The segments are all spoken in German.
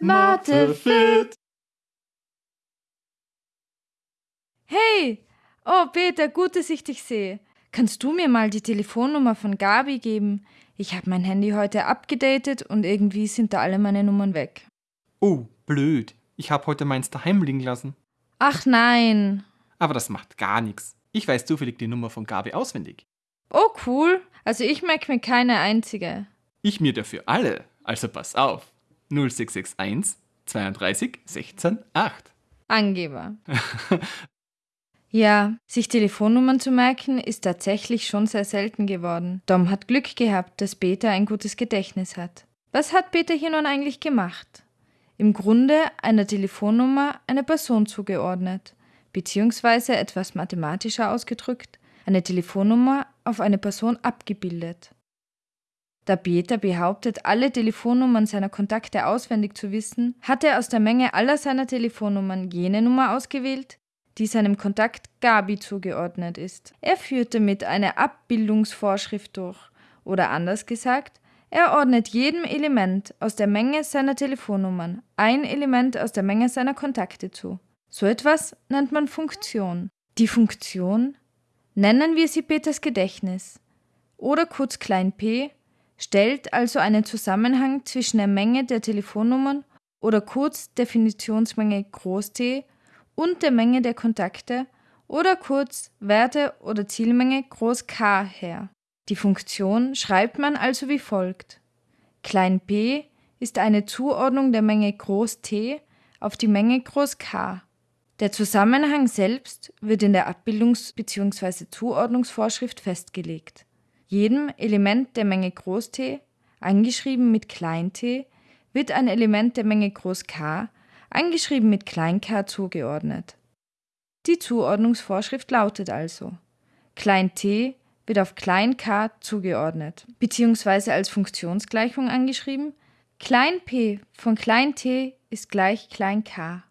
Mathe fit. Hey! Oh, Peter, gut, dass ich dich sehe. Kannst du mir mal die Telefonnummer von Gabi geben? Ich habe mein Handy heute abgedatet und irgendwie sind da alle meine Nummern weg. Oh, blöd. Ich habe heute meins daheim liegen lassen. Ach nein. Aber das macht gar nichts. Ich weiß zufällig die Nummer von Gabi auswendig. Oh, cool. Also ich merke mir keine einzige. Ich mir dafür alle. Also pass auf. 0661 32 16 8. Angeber. ja, sich Telefonnummern zu merken, ist tatsächlich schon sehr selten geworden. Dom hat Glück gehabt, dass Peter ein gutes Gedächtnis hat. Was hat Peter hier nun eigentlich gemacht? Im Grunde einer Telefonnummer eine Person zugeordnet, beziehungsweise etwas mathematischer ausgedrückt, eine Telefonnummer auf eine Person abgebildet. Da Peter behauptet, alle Telefonnummern seiner Kontakte auswendig zu wissen, hat er aus der Menge aller seiner Telefonnummern jene Nummer ausgewählt, die seinem Kontakt Gabi zugeordnet ist. Er führt damit eine Abbildungsvorschrift durch, oder anders gesagt, er ordnet jedem Element aus der Menge seiner Telefonnummern ein Element aus der Menge seiner Kontakte zu. So etwas nennt man Funktion. Die Funktion nennen wir sie Peters Gedächtnis oder kurz klein p stellt also einen Zusammenhang zwischen der Menge der Telefonnummern oder kurz Definitionsmenge groß T und der Menge der Kontakte oder kurz Werte oder Zielmenge groß K her. Die Funktion schreibt man also wie folgt. Klein p ist eine Zuordnung der Menge groß T auf die Menge groß K. Der Zusammenhang selbst wird in der Abbildungs- bzw. Zuordnungsvorschrift festgelegt. Jedem Element der Menge T, angeschrieben mit t, wird ein Element der Menge K, angeschrieben mit k, zugeordnet. Die Zuordnungsvorschrift lautet also: t wird auf k zugeordnet, beziehungsweise als Funktionsgleichung angeschrieben: p von t ist gleich k.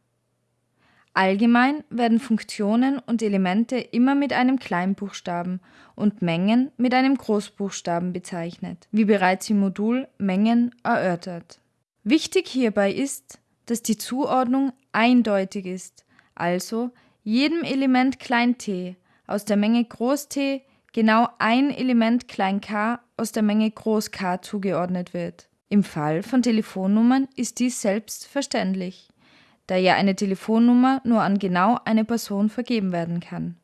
Allgemein werden Funktionen und Elemente immer mit einem Kleinbuchstaben und Mengen mit einem Großbuchstaben bezeichnet, wie bereits im Modul Mengen erörtert. Wichtig hierbei ist, dass die Zuordnung eindeutig ist, also jedem Element t aus der Menge t genau ein Element k aus der Menge K zugeordnet wird. Im Fall von Telefonnummern ist dies selbstverständlich da ja eine Telefonnummer nur an genau eine Person vergeben werden kann.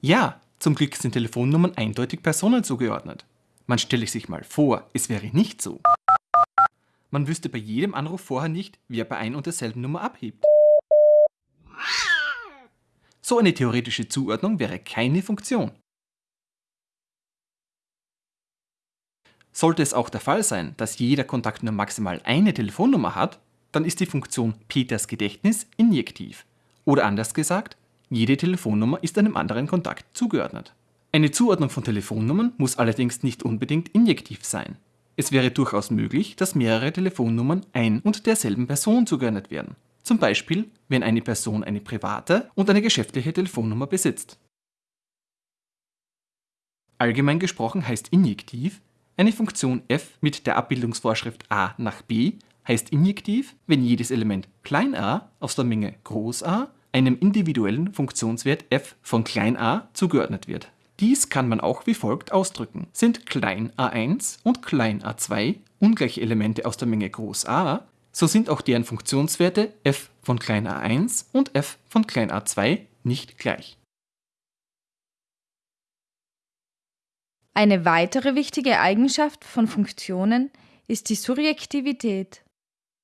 Ja, zum Glück sind Telefonnummern eindeutig Personen zugeordnet. Man stelle sich mal vor, es wäre nicht so. Man wüsste bei jedem Anruf vorher nicht, wer bei ein und derselben Nummer abhebt. So eine theoretische Zuordnung wäre keine Funktion. Sollte es auch der Fall sein, dass jeder Kontakt nur maximal eine Telefonnummer hat, dann ist die Funktion Peters Gedächtnis injektiv. Oder anders gesagt, jede Telefonnummer ist einem anderen Kontakt zugeordnet. Eine Zuordnung von Telefonnummern muss allerdings nicht unbedingt injektiv sein. Es wäre durchaus möglich, dass mehrere Telefonnummern ein und derselben Person zugeordnet werden. Zum Beispiel, wenn eine Person eine private und eine geschäftliche Telefonnummer besitzt. Allgemein gesprochen heißt injektiv, eine Funktion f mit der Abbildungsvorschrift a nach b heißt injektiv, wenn jedes Element a aus der Menge a einem individuellen Funktionswert f von a zugeordnet wird. Dies kann man auch wie folgt ausdrücken. Sind a1 und a2 ungleiche Elemente aus der Menge A, so sind auch deren Funktionswerte f von a1 und f von a2 nicht gleich. Eine weitere wichtige Eigenschaft von Funktionen ist die Surjektivität.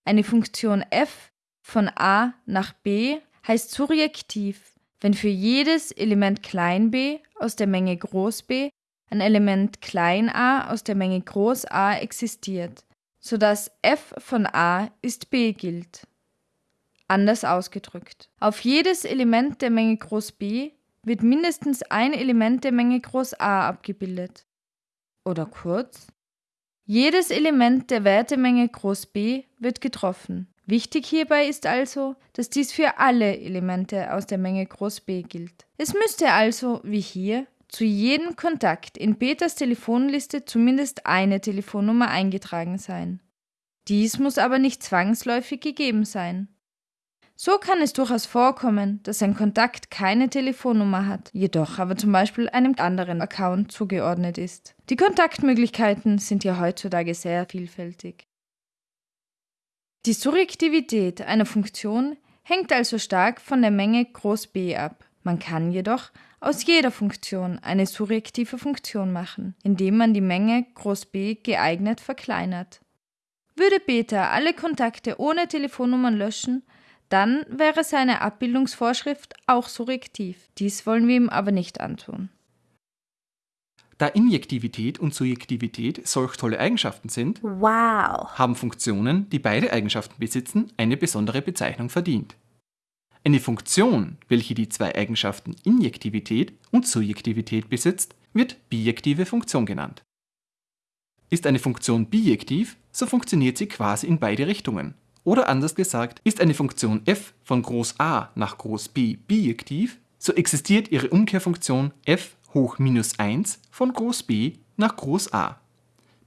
Eine Funktion f von a nach b heißt surjektiv, wenn für jedes Element b aus der Menge b ein Element a aus der Menge a existiert, sodass f von a ist b gilt. Anders ausgedrückt. Auf jedes Element der Menge B wird mindestens ein Element der Menge A abgebildet. Oder kurz, jedes Element der Wertemenge B wird getroffen. Wichtig hierbei ist also, dass dies für alle Elemente aus der Menge B gilt. Es müsste also, wie hier, zu jedem Kontakt in Peters Telefonliste zumindest eine Telefonnummer eingetragen sein. Dies muss aber nicht zwangsläufig gegeben sein. So kann es durchaus vorkommen, dass ein Kontakt keine Telefonnummer hat, jedoch aber zum Beispiel einem anderen Account zugeordnet ist. Die Kontaktmöglichkeiten sind ja heutzutage sehr vielfältig. Die Surjektivität einer Funktion hängt also stark von der Menge groß B ab. Man kann jedoch aus jeder Funktion eine surjektive Funktion machen, indem man die Menge groß B geeignet verkleinert. Würde Beta alle Kontakte ohne Telefonnummern löschen, dann wäre seine Abbildungsvorschrift auch surjektiv. Dies wollen wir ihm aber nicht antun. Da Injektivität und Surjektivität solch tolle Eigenschaften sind, Wow. haben Funktionen, die beide Eigenschaften besitzen, eine besondere Bezeichnung verdient. Eine Funktion, welche die zwei Eigenschaften Injektivität und Surjektivität besitzt, wird bijektive Funktion genannt. Ist eine Funktion bijektiv, so funktioniert sie quasi in beide Richtungen. Oder anders gesagt, ist eine Funktion f von groß A nach groß B bijektiv, so existiert ihre Umkehrfunktion f hoch minus 1 von groß B nach groß A.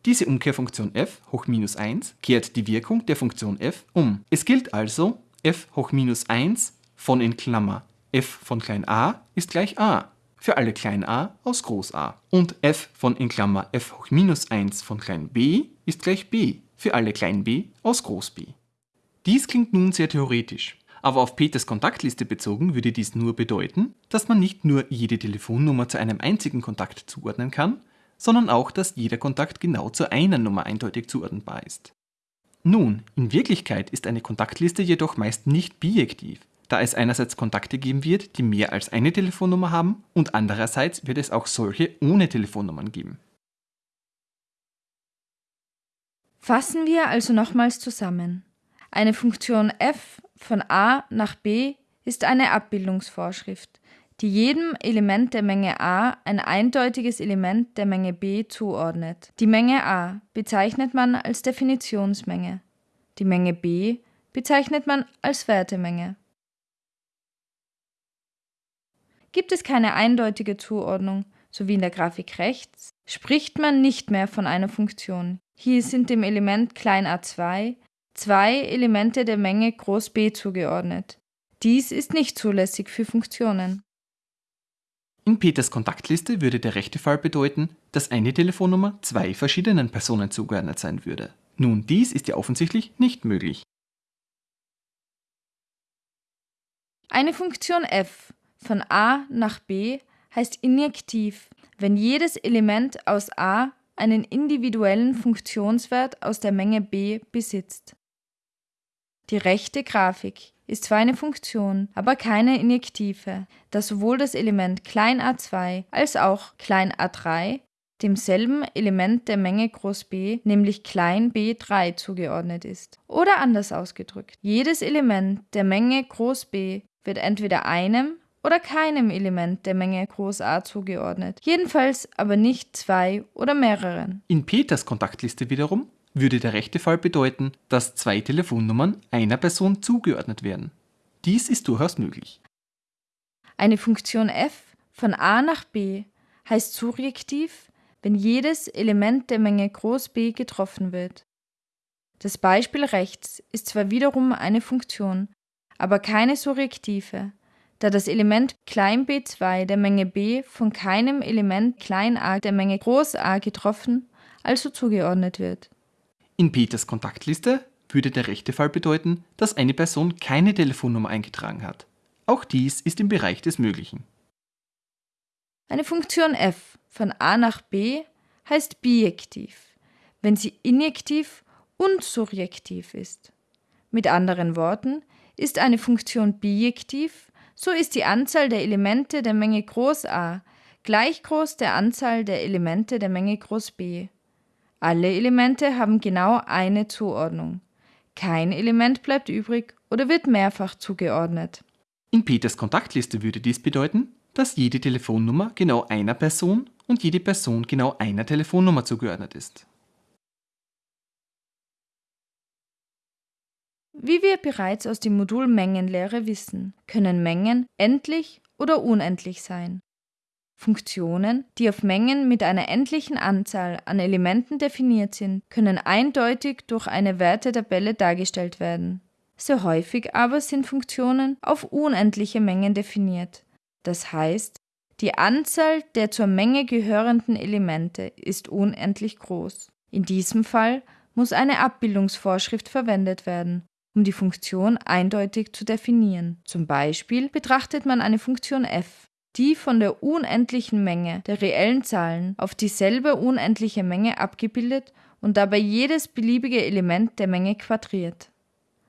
Diese Umkehrfunktion f hoch minus 1 kehrt die Wirkung der Funktion f um. Es gilt also, f hoch minus 1 von in Klammer f von klein a ist gleich a für alle klein a aus groß A. Und f von in Klammer f hoch minus 1 von klein b ist gleich b für alle klein b aus groß b. Dies klingt nun sehr theoretisch, aber auf Peters Kontaktliste bezogen würde dies nur bedeuten, dass man nicht nur jede Telefonnummer zu einem einzigen Kontakt zuordnen kann, sondern auch, dass jeder Kontakt genau zu einer Nummer eindeutig zuordnenbar ist. Nun, in Wirklichkeit ist eine Kontaktliste jedoch meist nicht bijektiv, da es einerseits Kontakte geben wird, die mehr als eine Telefonnummer haben und andererseits wird es auch solche ohne Telefonnummern geben. Fassen wir also nochmals zusammen. Eine Funktion f von a nach b ist eine Abbildungsvorschrift, die jedem Element der Menge a ein eindeutiges Element der Menge b zuordnet. Die Menge a bezeichnet man als Definitionsmenge. Die Menge b bezeichnet man als Wertemenge. Gibt es keine eindeutige Zuordnung, so wie in der Grafik rechts, spricht man nicht mehr von einer Funktion. Hier sind dem Element a2 zwei Elemente der Menge groß B zugeordnet. Dies ist nicht zulässig für Funktionen. In Peters Kontaktliste würde der rechte Fall bedeuten, dass eine Telefonnummer zwei verschiedenen Personen zugeordnet sein würde. Nun, dies ist ja offensichtlich nicht möglich. Eine Funktion f von a nach b heißt injektiv, wenn jedes Element aus a einen individuellen Funktionswert aus der Menge b besitzt. Die rechte Grafik ist zwar eine Funktion, aber keine injektive, da sowohl das Element a2 als auch a3 demselben Element der Menge groß B, nämlich klein b3 zugeordnet ist. Oder anders ausgedrückt, jedes Element der Menge groß B wird entweder einem oder keinem Element der Menge groß A zugeordnet, jedenfalls aber nicht zwei oder mehreren. In Peters Kontaktliste wiederum würde der rechte Fall bedeuten, dass zwei Telefonnummern einer Person zugeordnet werden. Dies ist durchaus möglich. Eine Funktion f von a nach b heißt surjektiv, wenn jedes Element der Menge groß B getroffen wird. Das Beispiel rechts ist zwar wiederum eine Funktion, aber keine surjektive, da das Element klein b2 der Menge b von keinem Element klein a der Menge A getroffen, also zugeordnet wird. In Peters Kontaktliste würde der rechte Fall bedeuten, dass eine Person keine Telefonnummer eingetragen hat. Auch dies ist im Bereich des Möglichen. Eine Funktion f von a nach b heißt bijektiv, wenn sie injektiv und surjektiv ist. Mit anderen Worten, ist eine Funktion bijektiv, so ist die Anzahl der Elemente der Menge groß A gleich groß der Anzahl der Elemente der Menge groß B. Alle Elemente haben genau eine Zuordnung. Kein Element bleibt übrig oder wird mehrfach zugeordnet. In Peters Kontaktliste würde dies bedeuten, dass jede Telefonnummer genau einer Person und jede Person genau einer Telefonnummer zugeordnet ist. Wie wir bereits aus dem Modul Mengenlehre wissen, können Mengen endlich oder unendlich sein. Funktionen, die auf Mengen mit einer endlichen Anzahl an Elementen definiert sind, können eindeutig durch eine Wertetabelle dargestellt werden. Sehr häufig aber sind Funktionen auf unendliche Mengen definiert. Das heißt, die Anzahl der zur Menge gehörenden Elemente ist unendlich groß. In diesem Fall muss eine Abbildungsvorschrift verwendet werden, um die Funktion eindeutig zu definieren. Zum Beispiel betrachtet man eine Funktion f die von der unendlichen Menge der reellen Zahlen auf dieselbe unendliche Menge abgebildet und dabei jedes beliebige Element der Menge quadriert.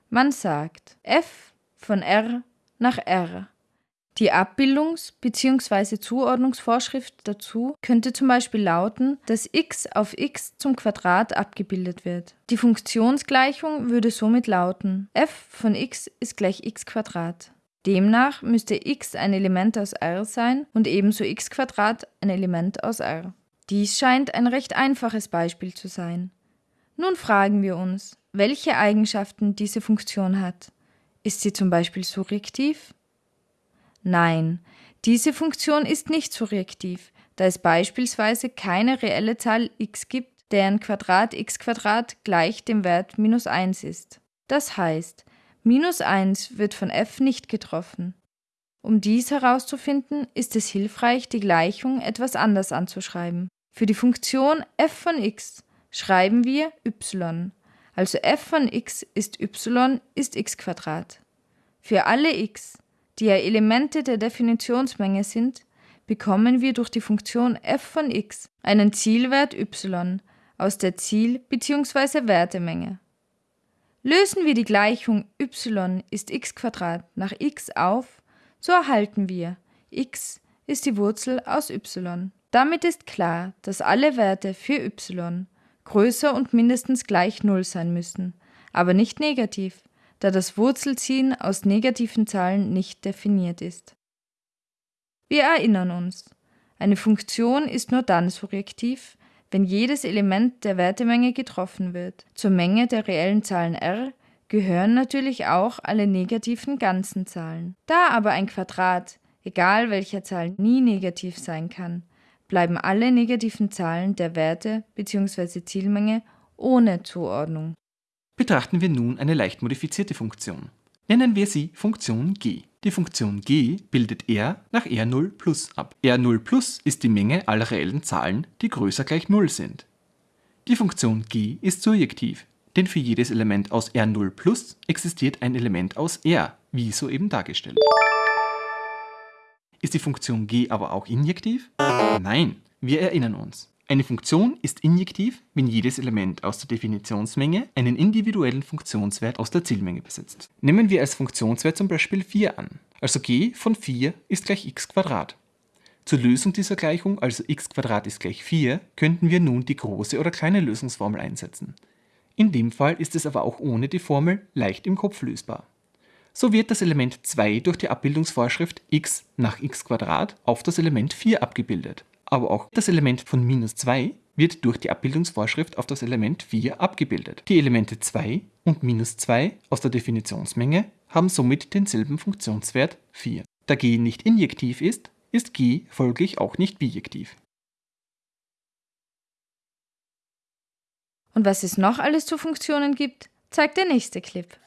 Man sagt f von r nach r. Die Abbildungs- bzw. Zuordnungsvorschrift dazu könnte zum Beispiel lauten, dass x auf x zum Quadrat abgebildet wird. Die Funktionsgleichung würde somit lauten f von x ist gleich x Quadrat. Demnach müsste x ein Element aus R sein und ebenso x ein Element aus R. Dies scheint ein recht einfaches Beispiel zu sein. Nun fragen wir uns, welche Eigenschaften diese Funktion hat. Ist sie zum Beispiel surjektiv? Nein, diese Funktion ist nicht surjektiv, da es beispielsweise keine reelle Zahl x gibt, deren Quadrat x gleich dem Wert minus 1 ist. Das heißt, Minus 1 wird von f nicht getroffen. Um dies herauszufinden, ist es hilfreich, die Gleichung etwas anders anzuschreiben. Für die Funktion f von x schreiben wir y, also f von x ist y ist x Für alle x, die ja Elemente der Definitionsmenge sind, bekommen wir durch die Funktion f von x einen Zielwert y aus der Ziel- bzw. Wertemenge. Lösen wir die Gleichung y ist x nach x auf, so erhalten wir x ist die Wurzel aus y. Damit ist klar, dass alle Werte für y größer und mindestens gleich 0 sein müssen, aber nicht negativ, da das Wurzelziehen aus negativen Zahlen nicht definiert ist. Wir erinnern uns, eine Funktion ist nur dann surjektiv, wenn jedes Element der Wertemenge getroffen wird. Zur Menge der reellen Zahlen r gehören natürlich auch alle negativen ganzen Zahlen. Da aber ein Quadrat, egal welcher Zahl, nie negativ sein kann, bleiben alle negativen Zahlen der Werte bzw. Zielmenge ohne Zuordnung. Betrachten wir nun eine leicht modifizierte Funktion. Nennen wir sie Funktion g. Die Funktion g bildet r nach r0 plus ab. r0 plus ist die Menge aller reellen Zahlen, die größer gleich 0 sind. Die Funktion g ist surjektiv, denn für jedes Element aus r0 plus existiert ein Element aus r, wie soeben dargestellt. Ist die Funktion g aber auch injektiv? Nein, wir erinnern uns. Eine Funktion ist injektiv, wenn jedes Element aus der Definitionsmenge einen individuellen Funktionswert aus der Zielmenge besitzt. Nehmen wir als Funktionswert zum Beispiel 4 an. Also g von 4 ist gleich x Zur Lösung dieser Gleichung, also x ist gleich 4, könnten wir nun die große oder kleine Lösungsformel einsetzen. In dem Fall ist es aber auch ohne die Formel leicht im Kopf lösbar. So wird das Element 2 durch die Abbildungsvorschrift x nach x auf das Element 4 abgebildet aber auch das Element von minus 2 wird durch die Abbildungsvorschrift auf das Element 4 abgebildet. Die Elemente 2 und minus 2 aus der Definitionsmenge haben somit denselben Funktionswert 4. Da g nicht injektiv ist, ist g folglich auch nicht bijektiv. Und was es noch alles zu Funktionen gibt, zeigt der nächste Clip.